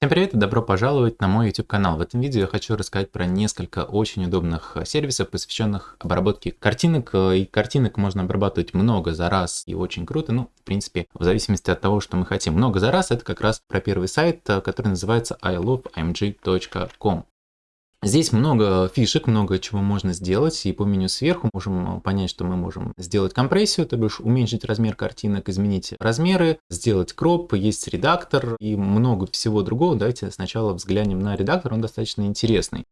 Всем привет и добро пожаловать на мой YouTube канал. В этом видео я хочу рассказать про несколько очень удобных сервисов, посвященных обработке картинок. И картинок можно обрабатывать много за раз и очень круто. Ну, в принципе, в зависимости от того, что мы хотим. Много за раз это как раз про первый сайт, который называется iloveimg.com. Здесь много фишек, много чего можно сделать, и по меню сверху можем понять, что мы можем сделать компрессию, то бишь уменьшить размер картинок, изменить размеры, сделать кроп, есть редактор и много всего другого. Давайте сначала взглянем на редактор, он достаточно интересный.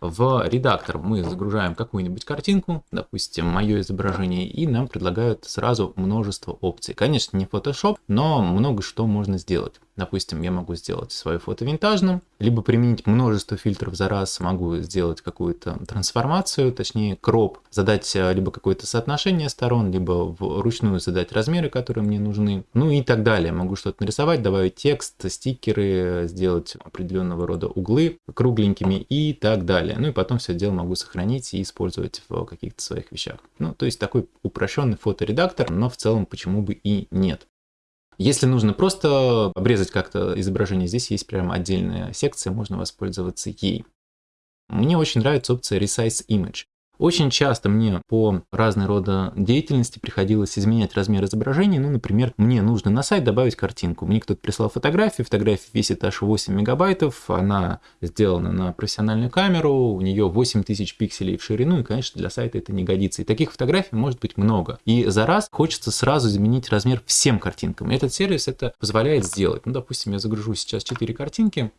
В редактор мы загружаем какую-нибудь картинку, допустим, мое изображение, и нам предлагают сразу множество опций. Конечно, не Photoshop, но много что можно сделать. Допустим, я могу сделать свое фото винтажным, либо применить множество фильтров за раз, могу сделать какую-то трансформацию, точнее кроп, задать э, либо какое-то соотношение сторон, либо вручную задать размеры, которые мне нужны, ну и так далее. Могу что-то нарисовать, добавить текст, стикеры, сделать определенного рода углы кругленькими и так далее. Ну и потом все дело могу сохранить и использовать в каких-то своих вещах. Ну, то есть такой упрощенный фоторедактор, но в целом почему бы и нет. Если нужно просто обрезать как-то изображение, здесь есть прям отдельная секция, можно воспользоваться ей. Мне очень нравится опция Resize Image. Очень часто мне по разной рода деятельности приходилось изменять размер изображения. Ну, например, мне нужно на сайт добавить картинку. Мне кто-то прислал фотографию, фотография весит аж 8 мегабайтов, она сделана на профессиональную камеру, у нее 8000 пикселей в ширину, и, конечно, для сайта это не годится. И таких фотографий может быть много. И за раз хочется сразу изменить размер всем картинкам. И этот сервис это позволяет сделать. Ну, допустим, я загружу сейчас 4 картинки,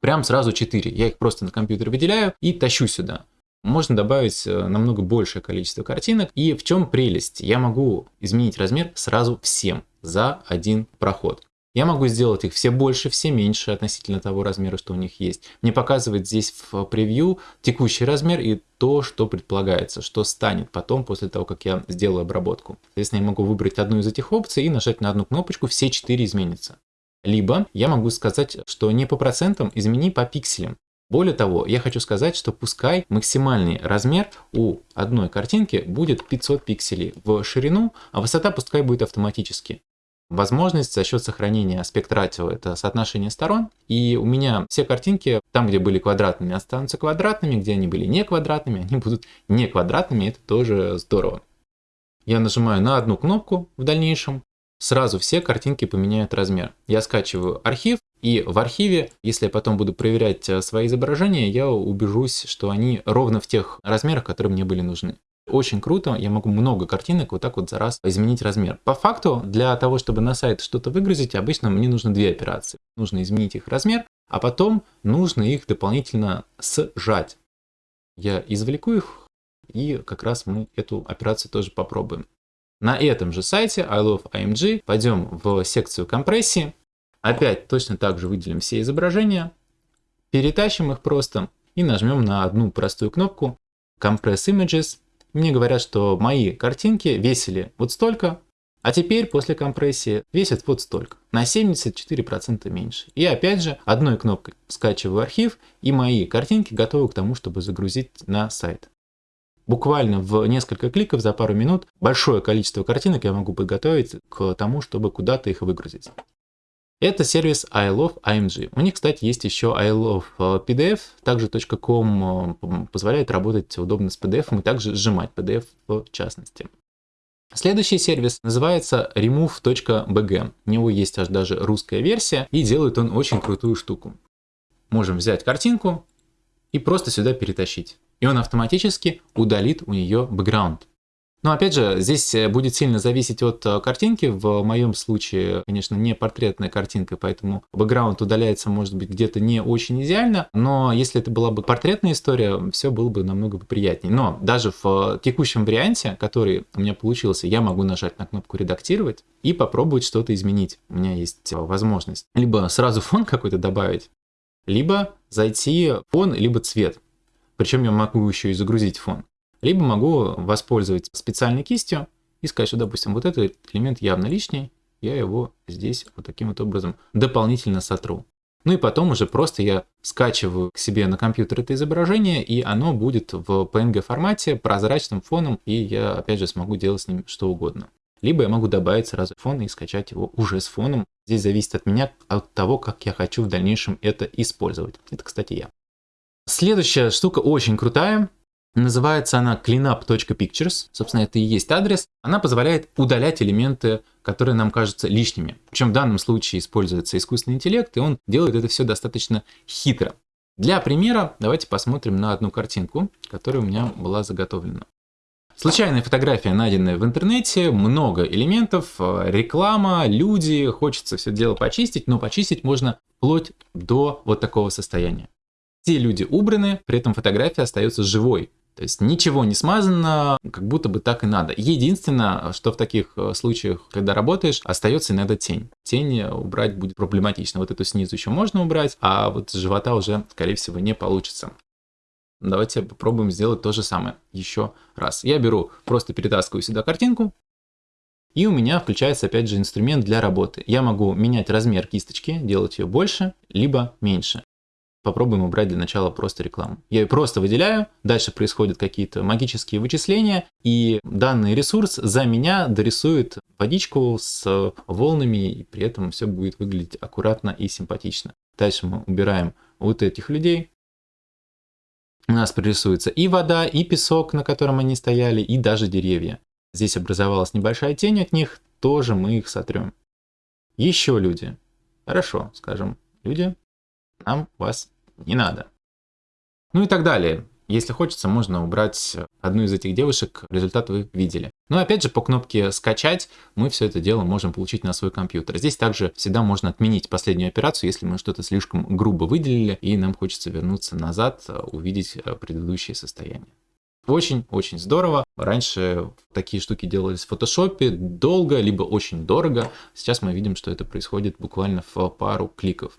прям сразу 4. Я их просто на компьютер выделяю и тащу сюда можно добавить э, намного большее количество картинок. И в чем прелесть? Я могу изменить размер сразу всем за один проход. Я могу сделать их все больше, все меньше относительно того размера, что у них есть. Мне показывает здесь в превью текущий размер и то, что предполагается, что станет потом после того, как я сделаю обработку. Соответственно, я могу выбрать одну из этих опций и нажать на одну кнопочку, все четыре изменятся. Либо я могу сказать, что не по процентам, измени по пикселям. Более того, я хочу сказать, что пускай максимальный размер у одной картинки будет 500 пикселей в ширину, а высота пускай будет автоматически. Возможность за счет сохранения аспект ратио – это соотношение сторон. И у меня все картинки, там, где были квадратными, останутся квадратными, где они были не квадратными, они будут не квадратными, это тоже здорово. Я нажимаю на одну кнопку в дальнейшем, сразу все картинки поменяют размер. Я скачиваю архив, и в архиве, если я потом буду проверять э, свои изображения, я убежусь, что они ровно в тех размерах, которые мне были нужны. Очень круто, я могу много картинок вот так вот за раз изменить размер. По факту, для того, чтобы на сайт что-то выгрузить, обычно мне нужно две операции. Нужно изменить их размер, а потом нужно их дополнительно сжать. Я извлеку их, и как раз мы эту операцию тоже попробуем. На этом же сайте I Love IMG пойдем в секцию компрессии. Опять точно так же выделим все изображения, перетащим их просто и нажмем на одну простую кнопку Compress Images. Мне говорят, что мои картинки весили вот столько, а теперь после компрессии весят вот столько, на 74% меньше. И опять же, одной кнопкой скачиваю архив, и мои картинки готовы к тому, чтобы загрузить на сайт. Буквально в несколько кликов за пару минут большое количество картинок я могу подготовить к тому, чтобы куда-то их выгрузить. Это сервис I Love IMG. У них, кстати, есть еще I Love э, PDF. Также .com э, позволяет работать удобно с PDF и также сжимать PDF в частности. Следующий сервис называется remove.bg. У него есть аж даже русская версия и делает он очень крутую штуку. Можем взять картинку и просто сюда перетащить и он автоматически удалит у нее бэкграунд. Но опять же, здесь э, будет сильно зависеть от э, картинки. В моем случае, конечно, не портретная картинка, поэтому бэкграунд удаляется, может быть, где-то не очень идеально. Но если это была бы портретная история, все было бы намного приятнее. Но даже в текущем варианте, который у меня получился, я могу нажать на кнопку «Редактировать» и попробовать что-то изменить. У меня есть э, возможность либо сразу фон какой-то добавить, либо зайти фон, либо цвет. Причем я могу еще и загрузить фон. Либо могу воспользоваться специальной кистью и сказать, что, допустим, вот этот элемент явно лишний, я его здесь вот таким вот образом дополнительно сотру. Ну и потом уже просто я скачиваю к себе на компьютер это изображение, и оно будет в PNG формате, прозрачным фоном, и я опять же смогу делать с ним что угодно. Либо я могу добавить сразу фон и скачать его уже с фоном, Здесь зависит от меня, от того, как я хочу в дальнейшем это использовать. Это, кстати, я. Следующая штука очень крутая. Называется она cleanup.pictures. Собственно, это и есть адрес. Она позволяет удалять элементы, которые нам кажутся лишними. Причем в данном случае используется искусственный интеллект, и он делает это все достаточно хитро. Для примера давайте посмотрим на одну картинку, которая у меня была заготовлена. Случайная фотография, найденная в интернете, много элементов, э, реклама, люди, хочется все дело почистить, но почистить можно вплоть до вот такого состояния. Все люди убраны, при этом фотография остается живой. То есть ничего не смазано, как будто бы так и надо. Единственное, что в таких э, случаях, когда работаешь, остается иногда тень. Тень убрать будет проблематично. Вот эту снизу еще можно убрать, а вот с живота уже, скорее всего, не получится. Давайте попробуем сделать то же самое еще раз. Я беру, просто перетаскиваю сюда картинку, и у меня включается опять же инструмент для работы. Я могу менять размер кисточки, делать ее больше, либо меньше попробуем убрать для начала просто рекламу. Я ее просто выделяю, дальше происходят какие-то магические вычисления, и данный ресурс за меня дорисует водичку с волнами, и при этом все будет выглядеть аккуратно и симпатично. Дальше мы убираем вот этих людей. У нас прорисуется и вода, и песок, на котором они стояли, и даже деревья. Здесь образовалась небольшая тень от них, тоже мы их сотрем. Еще люди. Хорошо, скажем, люди, нам вас не надо. Ну и так далее. Если хочется, можно убрать одну из этих девушек, результат вы видели. Но опять же, по кнопке «Скачать» мы все это дело можем получить на свой компьютер. Здесь также всегда можно отменить последнюю операцию, если мы что-то слишком грубо выделили, и нам хочется вернуться назад, увидеть предыдущее состояние. Очень-очень здорово. Раньше такие штуки делались в фотошопе долго, либо очень дорого. Сейчас мы видим, что это происходит буквально в пару кликов.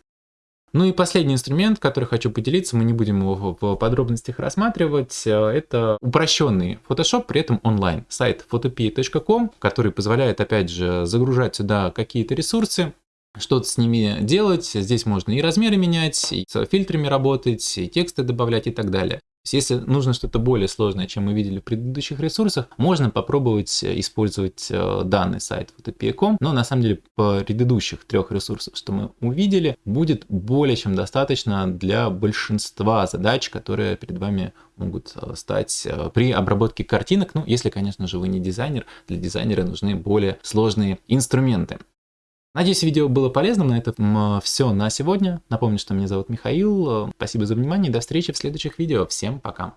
Ну и последний инструмент, который хочу поделиться, мы не будем его в подробностях рассматривать, э, это упрощенный Photoshop, при этом онлайн. Сайт photopea.com, который позволяет, опять же, загружать сюда какие-то ресурсы, что-то с ними делать. Здесь можно и размеры менять, и с фильтрами работать, и тексты добавлять и так далее. Если нужно что-то более сложное, чем мы видели в предыдущих ресурсах, можно попробовать э, использовать э, данный сайт photopia.com, но на самом деле по предыдущих трех ресурсов, что мы увидели, будет более чем достаточно для большинства задач, которые перед вами могут э, стать при обработке картинок, ну, если, конечно же, вы не дизайнер, для дизайнера нужны более сложные инструменты. Надеюсь, видео было полезным. На этом все на сегодня. Напомню, что меня зовут Михаил. Спасибо за внимание. До встречи в следующих видео. Всем пока.